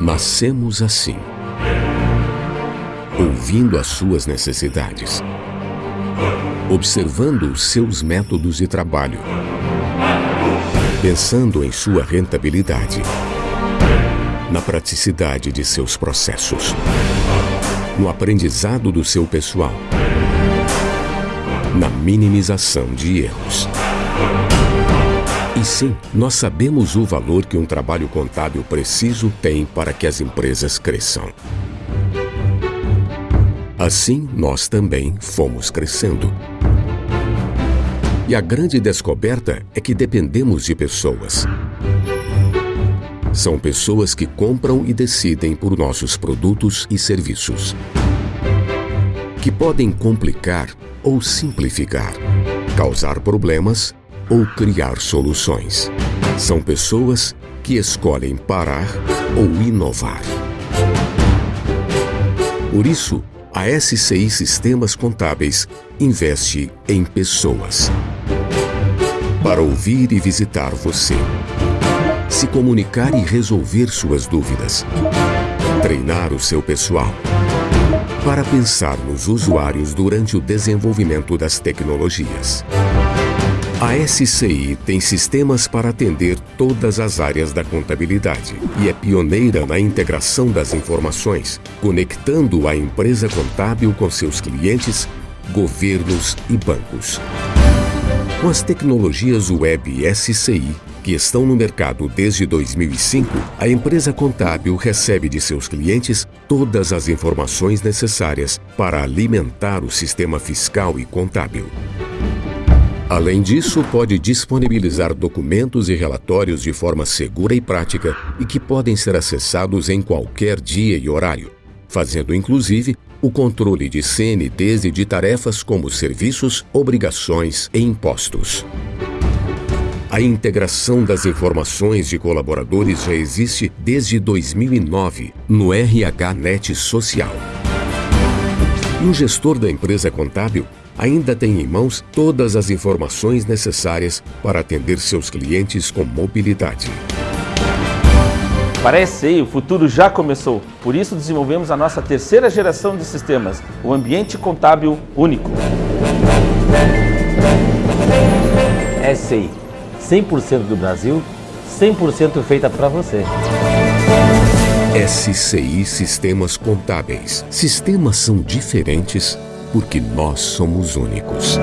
Nascemos assim, ouvindo as suas necessidades, observando os seus métodos de trabalho, pensando em sua rentabilidade, na praticidade de seus processos, no aprendizado do seu pessoal, na minimização de erros. E sim, nós sabemos o valor que um trabalho contábil preciso tem para que as empresas cresçam. Assim, nós também fomos crescendo. E a grande descoberta é que dependemos de pessoas. São pessoas que compram e decidem por nossos produtos e serviços. Que podem complicar ou simplificar, causar problemas ou criar soluções. São pessoas que escolhem parar ou inovar. Por isso, a SCI Sistemas Contábeis investe em pessoas. Para ouvir e visitar você. Se comunicar e resolver suas dúvidas. Treinar o seu pessoal. Para pensar nos usuários durante o desenvolvimento das tecnologias. A SCI tem sistemas para atender todas as áreas da contabilidade e é pioneira na integração das informações, conectando a empresa contábil com seus clientes, governos e bancos. Com as tecnologias Web SCI, que estão no mercado desde 2005, a empresa contábil recebe de seus clientes todas as informações necessárias para alimentar o sistema fiscal e contábil. Além disso, pode disponibilizar documentos e relatórios de forma segura e prática e que podem ser acessados em qualquer dia e horário, fazendo inclusive o controle de CNTs e de tarefas como serviços, obrigações e impostos. A integração das informações de colaboradores já existe desde 2009 no RH Net Social. E o gestor da empresa contábil ainda tem em mãos todas as informações necessárias para atender seus clientes com mobilidade. Para a SCI, o futuro já começou. Por isso, desenvolvemos a nossa terceira geração de sistemas, o Ambiente Contábil Único. SCI, 100% do Brasil, 100% feita para você. SCI Sistemas Contábeis. Sistemas são diferentes porque nós somos únicos.